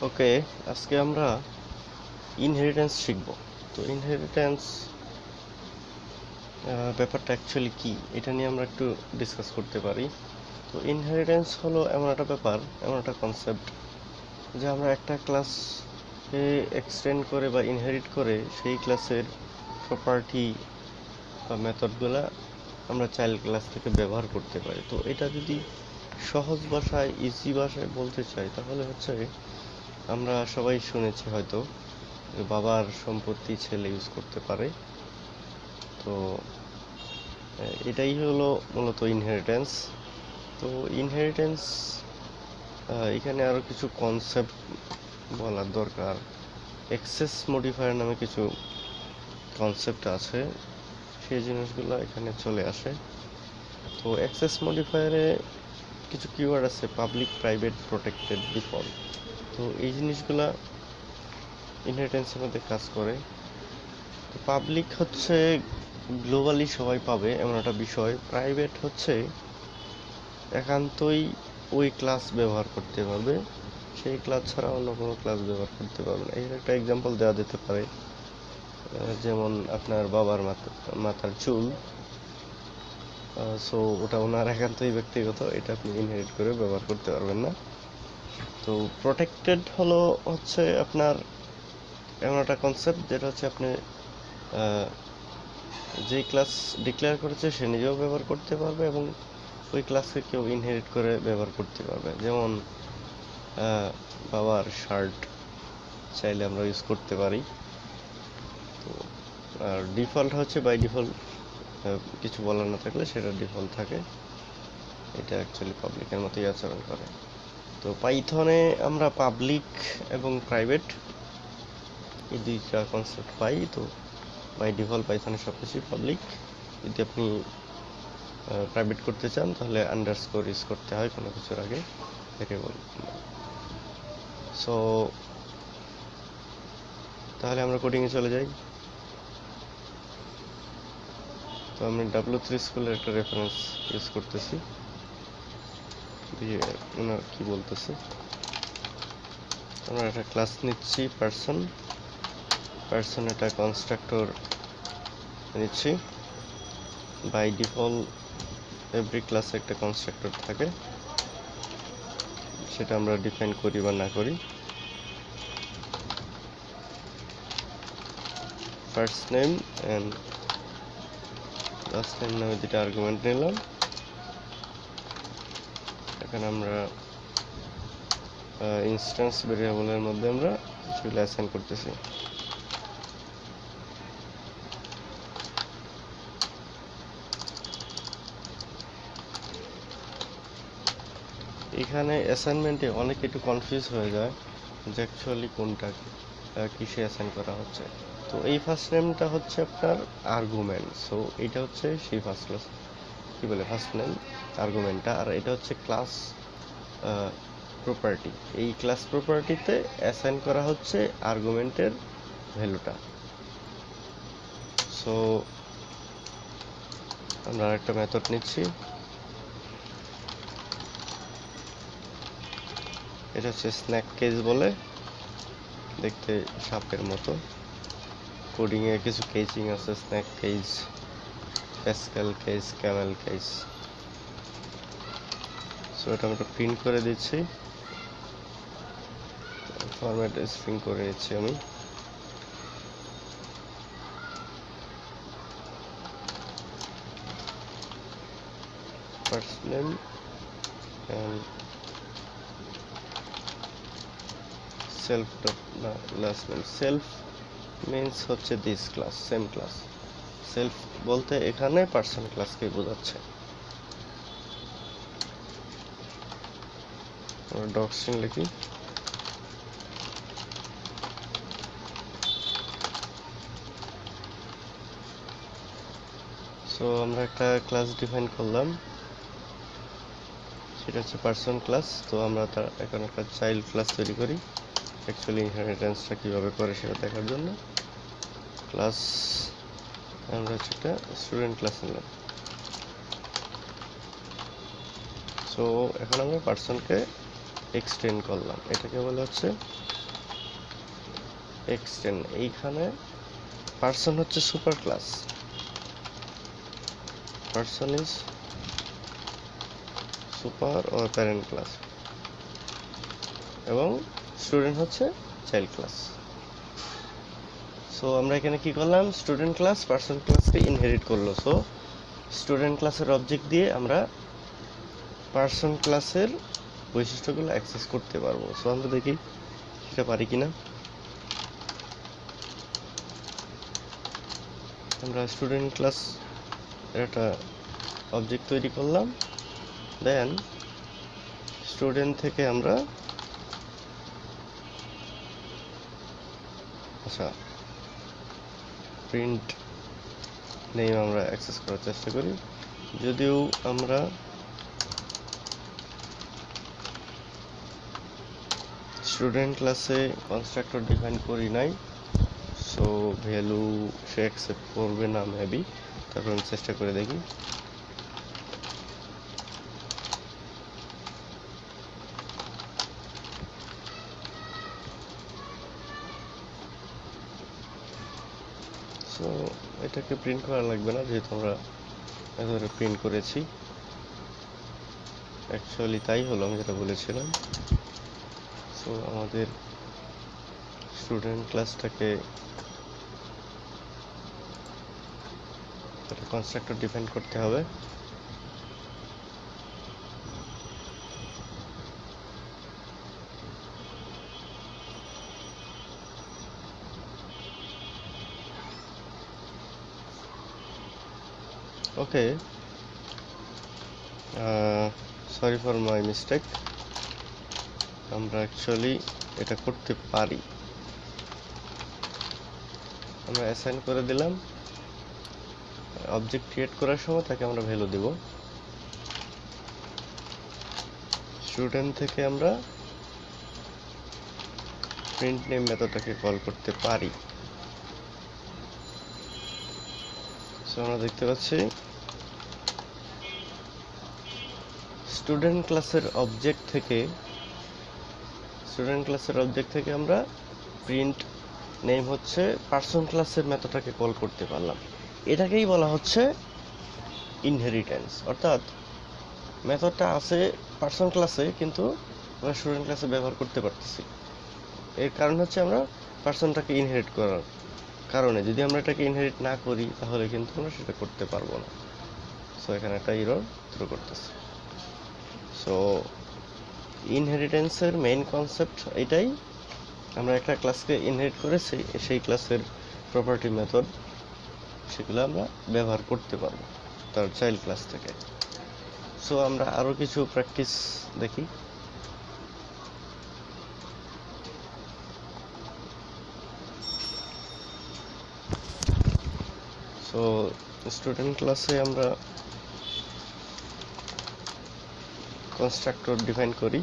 ওকে আজকে আমরা ইনহেরিটেন্স শিখব। তো ইনহেরিটেন্স ব্যাপারটা অ্যাকচুয়ালি কি? এটা নিয়ে আমরা একটু ডিসকাস করতে পারি। তো ইনহেরিটেন্স হলো এমন একটা ব্যাপার, এমন একটা কনসেপ্ট যে আমরা একটা ক্লাসে এক্সটেন্ড করে বা ইনহেরিট করে সেই ক্লাসের প্রপার্টি বা মেথডগুলা আমরা চাইল্ড ক্লাস থেকে ব্যবহার করতে পারি। তো এটা যদি সহজ ভাষায় ইজি ভাষায় বলতে চাই, তাহলে হচ্ছে আমরা সবাই শুনেছি হয়তো বাবার সম্পত্তি ছেলে ইউজ করতে পারে। তো এটাই হলো মূলত ইনহেরিটেন্স তো ইনহেরিটেন্স এখানে আরও কিছু কনসেপ্ট বলার দরকার। এক্সেস মডিফায়ার নামে কিছু কনসেপ্ট আছে, সেই জিনিসগুলো এখানে চলে আসে। তো অ্যাক্সেস মডিফায়ারে কিছু কিওয়ার্ড আছে পাবলিক প্রাইভেট প্রোটেক্টেড ডিফল্ট তো এই জিনিসগুলা ইনহেরিটেন্সের মধ্যে কাজ করে। তো পাবলিক হচ্ছে গ্লোবালি সবাই পাবে, এমন একটা বিষয়। প্রাইভেট হচ্ছে একান্তই ওই ক্লাস ব্যবহার করতে পারবে, সেই ক্লাস ছাড়া অন্য কোনো ক্লাস ব্যবহার করতে পারবে না। এর একটা এক্সাম্পল দেওয়া যেতে পারে যেমন আপনার বাবার মাথা, মাথার চুল। সো ওটা ওনার একান্তই ব্যক্তিগত, এটা আপনি ইনহেরিট করে ব্যবহার করতে পারবেন না। তো প্রোটেক্টেড হলো হচ্ছে আপনার এমন একটা কনসেপ্ট যেটা হচ্ছে আপনি যেই ক্লাস ডিক্লেয়ার করেছে সে নিজেও ব্যবহার করতে পারবে এবং ওই ক্লাসকে কেউ ইনহেরিট করে ব্যবহার করতে পারবে। যেমন বাবার শার্ট চাইলে আমরা ইউজ করতে পারি। তো, আর ডিফল্ট হচ্ছে বাই ডিফল্ট কিছু বলার না থাকলে সেটা ডিফল্ট থাকে। এটা অ্যাকচুয়ালি পাবলিকের মতোই আচরণ করে। তো পাইথনে আমরা পাবলিক এবং প্রাইভেট এই দুইটা কনসেপ্ট পাই। তো বাই ডিফল্ট পাইথনে সব কিছুই পাবলিক যদি আপনি প্রাইভেট করতে চান, তাহলে আন্ডারস্কোর ইউজ করতে হয় কোনো কিছুর আগে ভেরিয়েবল সো তাহলে আমরা কোডিংয়ে চলে যাই। তো আমি ডাব্লিউ থ্রি স্কুলের একটা রেফারেন্স ইউজ করতেছি। দিয়ে ওনার কি বলতেছে? আমরা একটা ক্লাস নিচ্ছি পার্সন পার্সন একটা কনস্ট্রাক্টর নিচ্ছি। বাই ডিফল্ট এভরি ক্লাসে একটা কনস্ট্রাক্টর থাকে। সেটা আমরা ডিফাইন করি বা না করি। First name and last name নামে দুটা আর্গুমেন্ট নিলাম। এখানে আমরা ইনস্ট্যান্স ভেরিয়েবলের মধ্যে আমরা সেগুলো অ্যাসাইন করতেছি। এখানে অ্যাসাইনমেন্টে অনেকে একটু কনফিউজ হয়ে যায় যে অ্যাকচুয়ালি কোনটা কিসে অ্যাসাইন করা হচ্ছে। তো এই ফার্স্ট নেমটা হচ্ছে আপনার আর্গুমেন্ট সো এটা হচ্ছে সেই ফার্স্ট ক্লাস কি বলে? ফার্স্ট নেম আর্গুমেন্টটা আর এটা হচ্ছে ক্লাস প্রপার্টি এই ক্লাস প্রপার্টিতে অ্যাসাইন করা হচ্ছে আর্গুমেন্টের ভ্যালুটা সো আমরা আরেকটা মেথড নিচ্ছি। এটা হচ্ছে স্ন্যাক কেস বলে, দেখতে সাপের মতো। কোডিং এ কিছু কেজিং আছে snake case pascal case camel case so এটা আমরা প্রিন্ট করে দিচ্ছি। ফরম্যাট স্ট্রিং করে নিচ্ছি আমি। First name and self dot, না, last name. Self means হচ্ছে this class, same class self বলতে এখানে পার্সন ক্লাসকে বোঝাচ্ছে। আমরা লিখি। সো আমরা একটা ক্লাস ডিফাইন করলাম। সেটা হচ্ছে পার্সন ক্লাস তো আমরা তার এখন একটা চাইল্ড ক্লাস তৈরি করি। অ্যাকচুয়ালি ইনহেরিটেন্সটা কীভাবে করে সেটা দেখার জন্য। ক্লাস আমরা হচ্ছে একটা স্টুডেন্ট ক্লাস নিলাম। সো এখন আমরা পার্সনকে এক্সটেন্ড করলাম। এটাকে বলা হচ্ছে এক্সটেন্ড এইখানে পার্সন হচ্ছে super class person is super or parent class এবং স্টুডেন্ট হচ্ছে চাইল্ড ক্লাস সো আমরা এখানে কি করলাম? স্টুডেন্ট ক্লাস পার্সন ক্লাসকে ইনহেরিট করল। সো স্টুডেন্ট ক্লাসের অবজেক্ট দিয়ে আমরা পার্সন ক্লাসের বৈশিষ্ট্যগুলো অ্যাক্সেস করতে পারব। সো আমরা দেখি সেটা পারি কিনা। আমরা স্টুডেন্ট ক্লাস একটা অবজেক্ট তৈরি করলাম। দেন স্টুডেন্ট থেকে আমরা আচ্ছা প্রিন্ট নেম আমরা অ্যাক্সেস করার চেষ্টা করি। যদিও আমরা স্টুডেন্ট ক্লাসে কনস্ট্রাক্টর ডিফাইন করি নাই সো ভ্যালু সে অ্যাকসেপ্ট করবে না মেবি তারপর আমি চেষ্টা করে দেখি। সো এটাকে প্রিন্ট করা লাগবে না, যেহেতু আমরা একেবারে প্রিন্ট করেছি। অ্যাকচুয়ালি তাই হলো, আমি যেটা বলেছিলাম। সো আমাদের স্টুডেন্ট ক্লাসটাকে একটা কনস্ট্রাক্টর ডিফাইন করতে হবে। Okay sorry for my mistake আমরা অ্যাকচুয়ালি এটা করতে পারি। আমরা অ্যাসাইন করে দিলাম। অবজেক্ট ক্রিয়েট করার সময় তাকে আমরা ভ্যালু দেব। স্টুডেন্ট থেকে আমরা প্রিন্ট নেম মেথডটাকে কল করতে পারি। সো আমরা দেখতে পাচ্ছি স্টুডেন্ট ক্লাসের অবজেক্ট থেকে স্টুডেন্ট ক্লাসের অবজেক্ট থেকে আমরা প্রিন্ট নেম হচ্ছে পার্সন ক্লাসের মেথডটাকে কল করতে পারলাম। এটাকেই বলা হচ্ছে ইনহেরিটেন্স অর্থাৎ মেথডটা আছে পার্সন ক্লাসে কিন্তু আমরা স্টুডেন্ট ক্লাসে ব্যবহার করতে পারতেছি। এর কারণ হচ্ছে আমরা পার্সনটাকে ইনহেরিট করার কারণে। যদি আমরা এটাকে ইনহেরিট না করি, তাহলে কিন্তু আমরা সেটা করতে পারব না। সো এখানে একটা ইরর থ্রো করতেছে। সো ইনহেরিটেন্সের মেইন কনসেপ্ট এটাই। আমরা একটা ক্লাসকে ইনহেরিট করে সেই সেই ক্লাসের প্রপার্টি মেথড সেগুলো আমরা ব্যবহার করতে পারব তার চাইল্ড ক্লাস থেকে। সো আমরা আরও কিছু প্র্যাকটিস দেখি। সো স্টুডেন্ট ক্লাসে আমরা কনস্ট্রাক্টর ডিফাইন করি।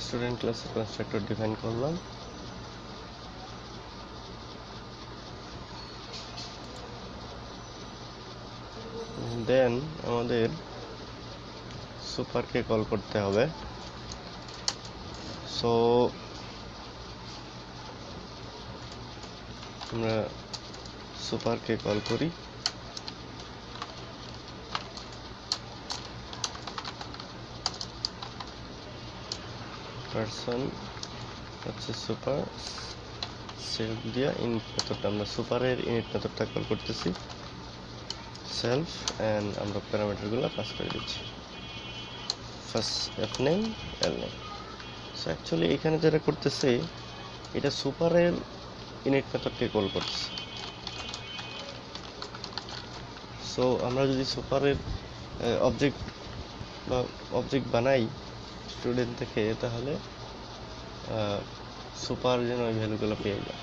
স্টুডেন্ট ক্লাসে কনস্ট্রাক্টর ডিফাইন করলাম। দেন আমাদের সুপারকে কল করতে হবে। সো আমরা সুপারকে কল করি। পারসন হচ্ছে সুপার সেলফ দিয়া ইনিট মেথডটা আমরা সুপারের ইনিট মেথডটা কল করতেছি। সেলফ অ্যান্ড আমরা প্যারামিটারগুলো পাস করে দিচ্ছি। First F name L name so actually এখানে যেটা করতেছে, এটা সুপারের ইনিট মেথডকে কল করতেছে। সো আমরা যদি সুপারের অবজেক্ট বা অবজেক্ট বানাই স্টুডেন্ট থেকে তাহলে সুপার যেন ওই ভ্যালুগুলো পেয়ে যায়।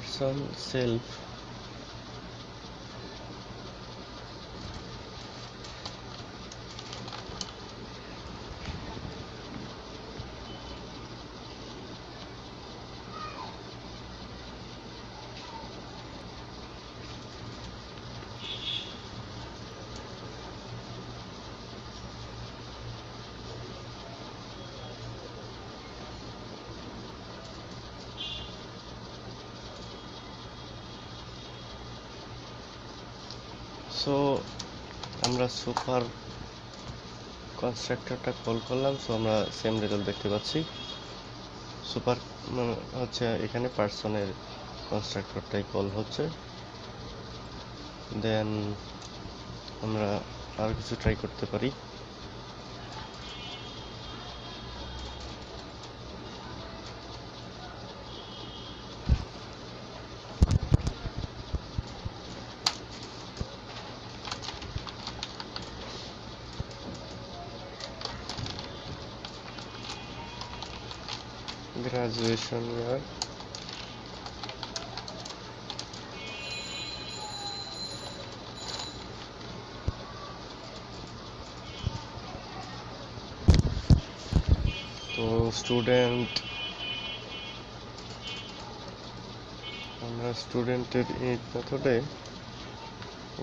personal self সো, আমরা সুপার কনস্ট্রাক্টরটা কল করলাম, সো আমরা সেম রেজাল্ট দেখতে পাচ্ছি। সুপার মানে হচ্ছে এখানে পার্সনের কনস্ট্রাক্টরটাই কল হচ্ছে। দেন আমরা আর কিছু ট্রাই করতে পারি। Graduation year. তো স্টুডেন্ট আমরা স্টুডেন্টের এই মেথডে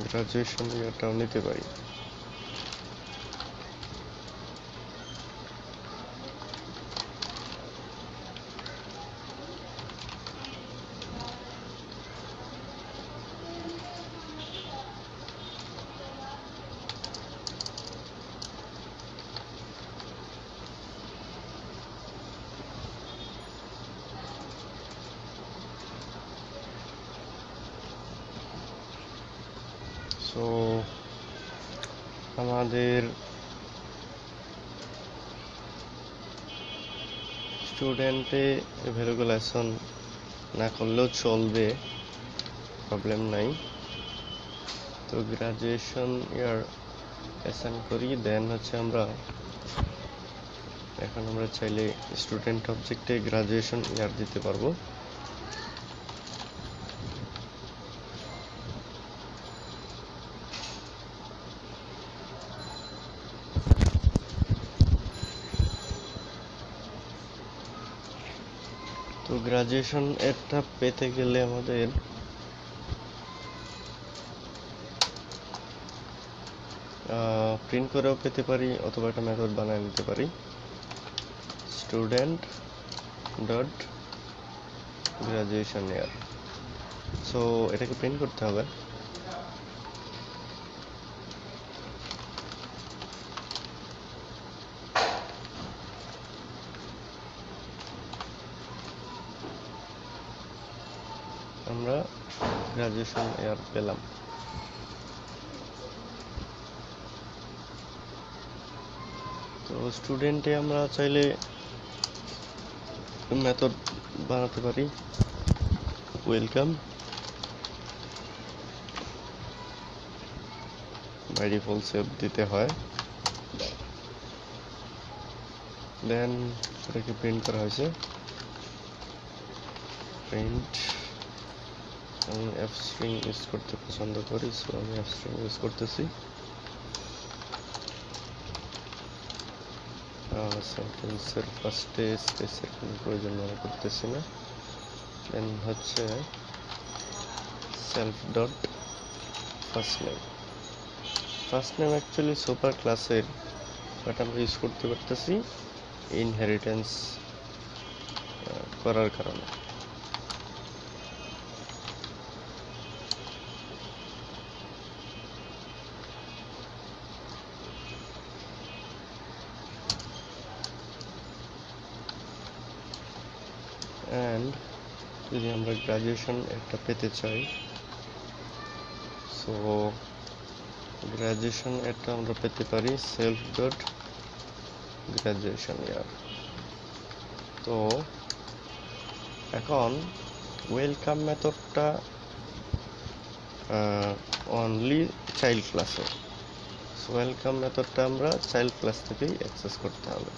গ্রাজুয়েশন ইয়ারটাও নিতে পারি সো আমাদের স্টুডেন্টে ভ্যালুগুলেশন না করলেও চলবে প্রবলেম নাই। তো গ্রাজুয়েশন ইয়ার অ্যাসাইন করি দেন হচ্ছে আমরা এখন আমরা চাইলে স্টুডেন্ট অবজেক্টে গ্রাজুয়েশন ইয়ার দিতে পারব। গ্রাজুয়েশন একটা পেতে গেলে আমাদের প্রিন্ট করেও পেতে পারি অথবা একটা মেথড বানায় নিতে পারি। Student dot graduation year so এটাকে প্রিন্ট করতে হবে আমরা গ্রাজুয়েশন ইয়ার পেলাম। তো স্টুডেন্টে আমরা চাইলে মেথড বানাতে পারি। ওয়েলকাম বাই সেভ দিতে হয়। দেন এটাকে প্রিন্ট করা হয়েছে। প্রিন্ট আমি অ্যাপ স্ট্রিং ইউজ করতে পছন্দ করি সো আমি অ্যাপ স্ট্রিং ইউজ করতেছি। সেন্টেন্সের ফার্স্টে স্পেসের কোনো প্রয়োজন মনে করতেছি না। দেন হচ্ছে self dot first name first name actually super ক্লাসের বাট আমরা ইউজ করতে পারতেছি ইনহেরিটেন্স করার কারণে। আমরা গ্রাজুয়েশন একটা পেতে চাই। সো গ্রাজুয়েশন একটা আমরা পেতে পারি সেলফ ডট গ্রাজুয়েশন ইয়ার তো, এখন ওয়েলকাম মেথডটা অনলি চাইল্ড ক্লাসে সো ওয়েলকাম মেথডটা আমরা চাইল্ড ক্লাস থেকেই অ্যাক্সেস করতে হবে।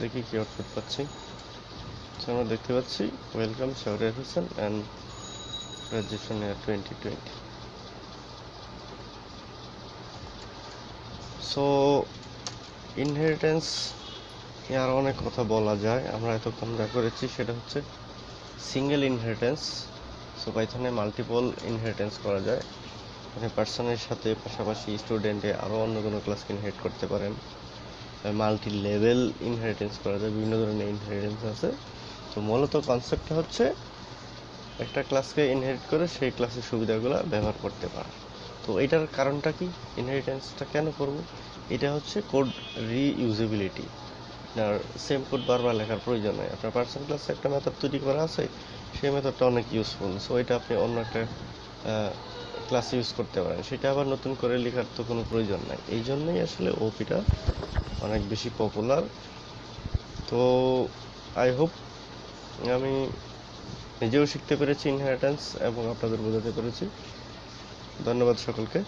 দেখি কি আউটপুট পাচ্ছি। আমরা দেখতে পাচ্ছি welcome Shahriar Hossain and graduation year twenty twenty so inheritance আর অনেক কথা বলা যায়। আমরা এতক্ষণ যা করেছি সেটা হচ্ছে সিঙ্গেল ইনহেরিটেন্স সো পাইথনে মাল্টিপল ইনহেরিটেন্স করা যায়। মানে পার্সনের সাথে পাশাপাশি স্টুডেন্টে আরও অন্য কোনো ক্লাসকে ইনহেরিট করতে পারেন। মাল্টি লেভেল ইনহেরিটেন্স করা যায়। বিভিন্ন ধরনের ইনহেরিটেন্স আছে। তো মূলত কনসেপ্টটা হচ্ছে একটা ক্লাসকে ইনহেরিট করে সেই ক্লাসের সুবিধাগুলো ব্যবহার করতে পারা। তো এটার কারণটা কি? ইনহেরিটেন্সটা কেন করব? এটা হচ্ছে কোড রিইউজেবিলিটি আপনার সেম কোড বারবার লেখার প্রয়োজন নেই। আপনার পার্সোনাল ক্লাসে একটা মেথড তৈরি করা আছে, সেই মেথডটা অনেক ইউজফুল সো এটা আপনি অন্য একটা ক্লাসে ইউজ করতে পারেন। সেটা আবার নতুন করে লেখার তো কোনো প্রয়োজন নাই। এই জন্যই আসলে ওপিটা অনেক বেশি পপুলার তো আই হোপ আমি নিজেও শিখতে পেরেছি ইনহেরিটেন্স এবং আপনাদের বোঝাতে পেরেছি। ধন্যবাদ সকলকে।